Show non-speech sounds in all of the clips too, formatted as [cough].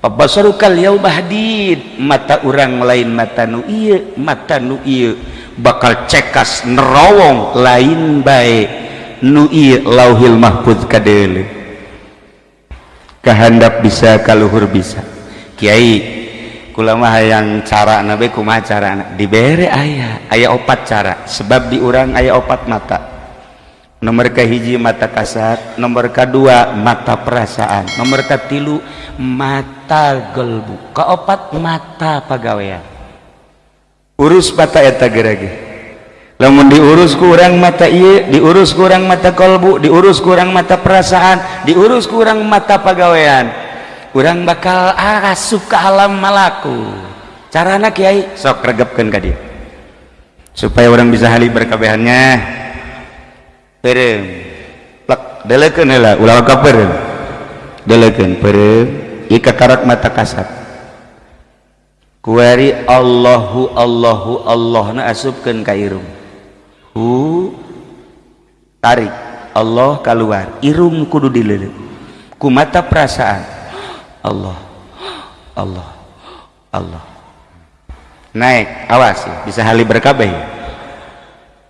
Bahadid mata urang lain mata nu iya mata nu iya bakal cekas nerowong lain baik nu iya lauhil mahfud kadele kehendap bisa kaluhur bisa. Kiai kulama hayang cara nabe kumaha cara dibere ayah ayah opat cara. Sebab di urang ayah opat mata. nomor kahiji mata kasat nomor kedua mata perasaan nomor ketilu mata gelbu. Keopat mata pegawaian urus mata eta gerage. Lamun diurus kurang mata iya diurus kurang mata kolbu diurus kurang mata perasaan diurus kurang mata pegawaian kurang bakal asup ke alam malaku. Carana kiai? Sok regepkan ka dia supaya orang bisa hali berkabehannya. karak mata kasat kuari Allahu Allahu Allah na ka irung. hu tarik Allah keluar irung kudu dilele ku mata perasaan Allah Allah Allah naik awas ya. bisa hali berkabeh. ya.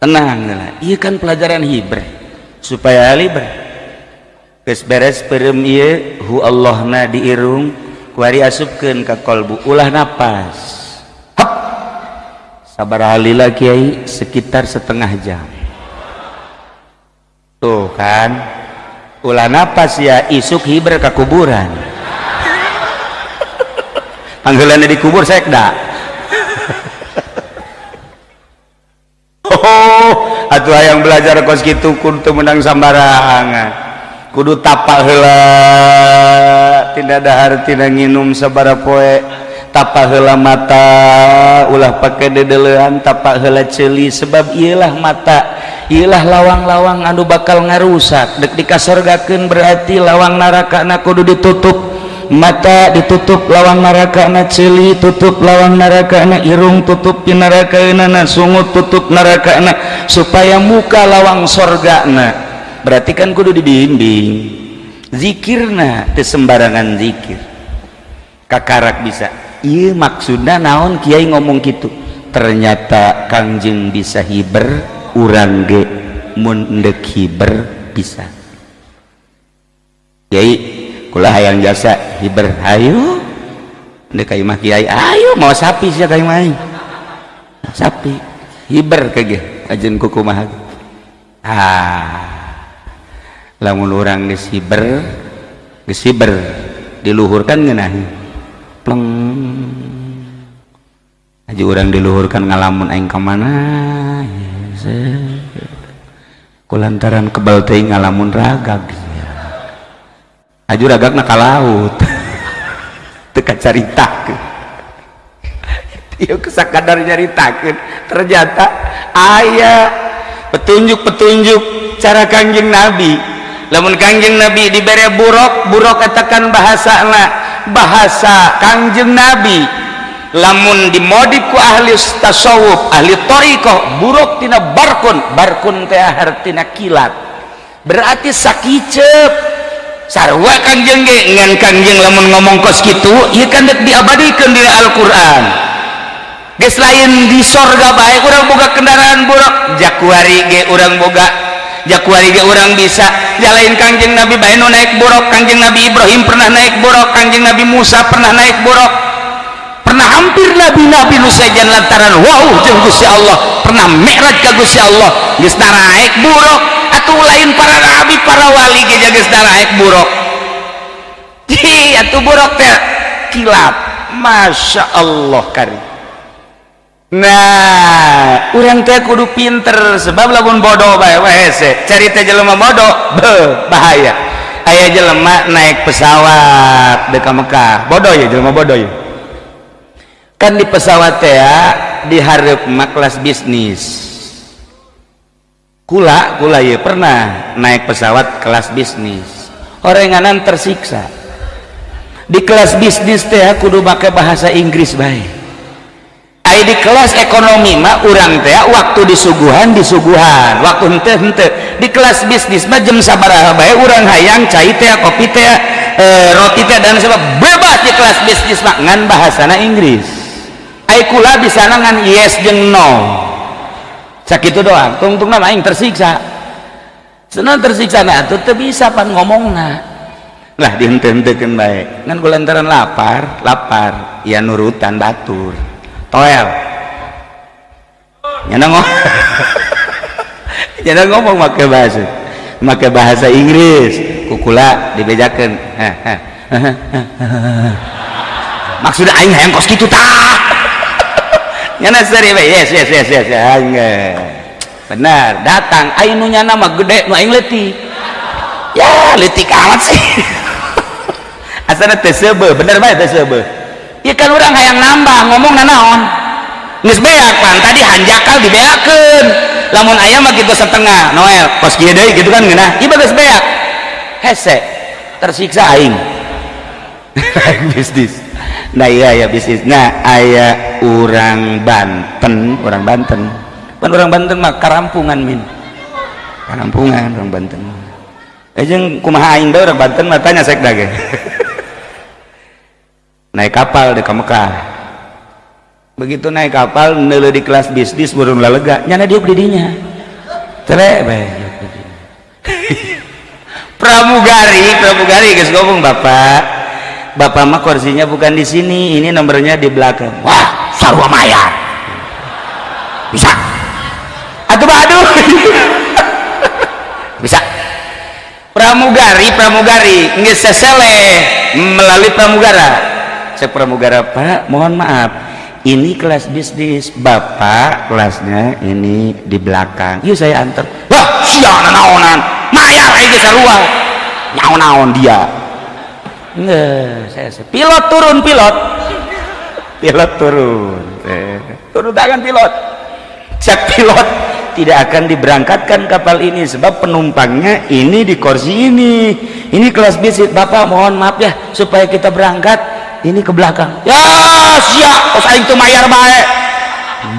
Tenang iya kan pelajaran hibre supaya libre geus beres perem iya. Hu Allah na diirung. Kuari asupkeun ka kolbu. Ulah napas. Hap! Sabar halila kiai. Sekitar setengah jam. Tuh kan? Ulah napas ya. Isuk hibre ke kuburan. Panggilannya di kubur sekda atau yang belajar kos gitu kudu menang sambarangan. Kudu tapa hela tidak dahartina nginum sabara poe. Tapa hela mata ulah pakai dedelehan tapa hela celi sebab ialah mata ialah lawang-lawang anu bakal ngarusak. Dek dikasorgakeun berarti lawang naraka na kudu ditutup. mata ditutup lawang neraka na celi tutup lawang neraka na irung tutup di neraka na sungut tutup neraka na supaya muka lawang sorga na. Berarti kan kudu dibimbing. Zikir na sembarangan zikir. Kakarak bisa. Iya maksudnya naon kiai ngomong gitu ternyata kangjeng bisa hiber urang ge mundek hiber bisa. Kiai kula hayang jasa hiber. Ayo. Di kayu mah kiai. Ayo mau sapi sih kayu mah sapi. Hiber kage ajen kuku mah ah. Lamun orang geus hiber geus hiber diluhurkan ngeunaheun pleng. Aja orang diluhurkan ngalamun aing ka mana? Kulantaran kebal teh ngalamun ragag aju ragak nak laut. [laughs] Teka cerita dia [laughs] kesakadar nyaritakan ternyata ayah petunjuk-petunjuk cara kanjeng nabi. Lamun kanjeng nabi diberi buruk buruk katakan bahasa bahasa kanjeng nabi. Lamun dimodif ku ahli tasawuf ahli toriko buruk tina barkun barkun teh artina kilat. Berarti sakicep sarwa kanjeng ge ngan kanjeng lamun ngomong kos gitu ieu kan dek diabadikeun di Al-Qur'an. Geus lain di sorga bae urang boga kendaraan buruk. Jakuari ge urang boga jakuari ge urang bisa. Jalain kanjeng Nabi bae nu naik buruk kanjeng Nabi Ibrahim pernah naik buruk kanjeng Nabi Musa pernah naik buruk. Pernah hampir nabi-nabi nu sajan lantaran wow jeung Gusti Allah pernah mi'raj ka Gusti Allah. Geus naik buruk buruk. Hi atuh buruk teh. Kilat. Masya Allah kari. Nah orang teh kudu pinter. Sebab lamun bodoh bae hese. Cari teh jelema bodoh bahaya. Aya jelema naik pesawat deka Mekah. Bodoh ya jelema bodoh ya. Kan di pesawat teh ya diharap kelas bisnis kula kula ya pernah naik pesawat kelas bisnis. Orenganan tersiksa. Di kelas bisnis teh kudu pakai bahasa Inggris baik Ay di kelas ekonomi mah urang teh waktu disuguhan disuguhan. Waktu hente hente di kelas bisnis mah jam sabaraha bae urang hayang cai teh kopi teh e, roti teh dan sebab bebas di kelas bisnis mak ngan bahasana Inggris. Ai kula bisa ngan yes jeng no sakit itu doang. Tungtung nama aing tersiksa. Senang tersiksa nah itu bisa pan ngomong nah. Lah dihente-hentekan baik. Kan lantaran lapar lapar ya nurutan batur. Toel. Nyana ngomong [laughs] nyana ngomong pakai bahasa pakai bahasa Inggris. Kukula dibejakan. Maksudnya aing hayang kos gitu tak [laughs] nyana seri yes yes yes yes benar datang. Aing nu nyana mah gede nu aing leti ya letik amat sih. [laughs] Asana tesebe bener bae tesebe ya kan orang hayang nambah ngomong nanaon. Geus beak pan tadi hanjakal dibeakeun. Lamun ayam mah gitu setengah Noel. Kieu deui gitu kan geunah. Ieu geus beak. Hese tersiksa aing. [laughs] Bisnis. Nah iya ya bisnis. Nah aya orang Banten orang Banten pan orang Banten mah karampungan min. Karampungan orang Banten. Ejeng kumaha aing orang Banten mah tanya sek dage. [laughs] Naik kapal di Mekah. Begitu naik kapal nele di kelas bisnis burung lalega. Nyana dia didinya tere pramugari pramugari guys ngomong bapak Bapak mah kursinya bukan di sini, ini nomornya di belakang. Wah, sarwa mayat. [laughs] Bisa. Bisa. Pramugari, pramugari, nggak sesele melalui pramugara. Saya pramugara, Pak, mohon maaf. Ini kelas bisnis, Bapak kelasnya ini di belakang. Yuk saya antar. Wah, siapa naonan. Mayat lagi sarua. Naon-naon dia Nggak, saya, saya pilot turun pilot pilot turun eh, turun tangan pilot cek pilot tidak akan diberangkatkan kapal ini sebab penumpangnya ini di kursi ini. Ini kelas bisnis bapak mohon maaf ya supaya kita berangkat. Ini ke belakang. Ya siap. Aing tuh mayar baik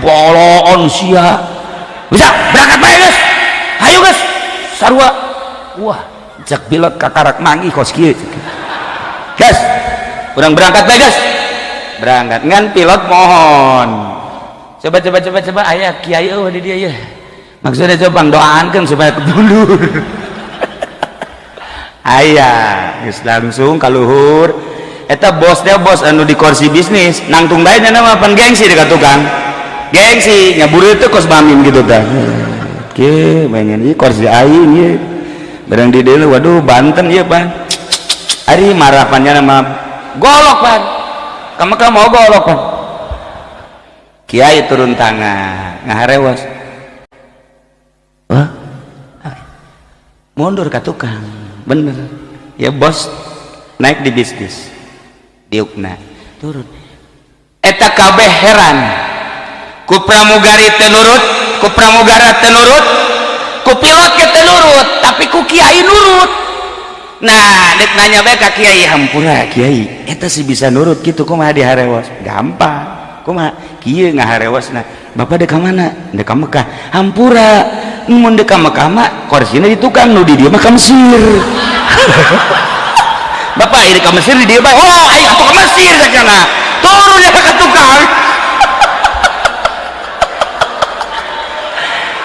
bolon siap. Bisa berangkat baik guys. Ayo guys. Sarua. Wah cek pilot kakarak mangi kos gas kurang berangkat baik gas berangkat ngan pilot mohon. Coba coba coba coba. Ayah kiai oh di dia ya maksudnya coba doakan supaya kebulur. Ayah langsung kaluhur. Eta bosnya bos anu di kursi bisnis nangtung baiknya nama apa gengsi dekat tukang. Gengsi nyabur itu kos bamin gitu kan oke pengen ini kursi aing ya barang di dulu waduh Banten ya pak hari marapannya nama golok pan. Kamu kamu mau golok pan. Kiai turun tangan ngaharewas mundur ke tukang. Bener. Ya bos naik di bisnis. Diukna. Turun. Eta kabeh heran. Ku pramugari telurut ku pramugara telurut ku pilot ke nurut, tapi ku kiai nurut. Nah dek nanya bae ka kiai hampura kiai eta sih bisa nurut gitu kumaha diharewas gampang. Kumaha? Kieu ngaharewasna bapak dek ka mana? Dek ka Mekah. Hampura mun dek Mekah mah korsina di tukang nu di dia mah Mesir [laughs] bapak ini ke Mesir di dia oh ayo ke Mesir sakana turun ya ke tukang. [laughs]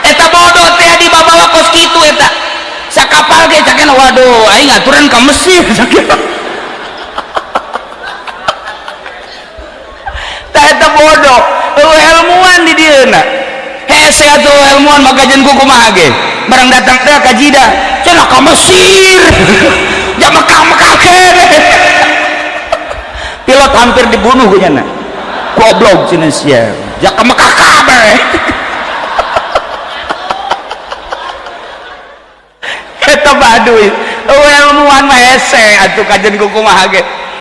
Eta bodoh teh di bawa kos kitu eta. Kapal ke cakin waduh aing aturan ke Mesir cakin [laughs] tak eta bodoh. Ilmuwan di dieu na hese atuh ilmuwan maka jen kuku mah ge. Barang datang teh ka jida cenah ka Mesir. [laughs] Ya Mekah Mekah [laughs] pilot hampir dibunuh gue nyana. Goblok cenah sia ya ka Mekah kabeh [laughs] eta baduy ilmuwan mah hese atuh kajen ge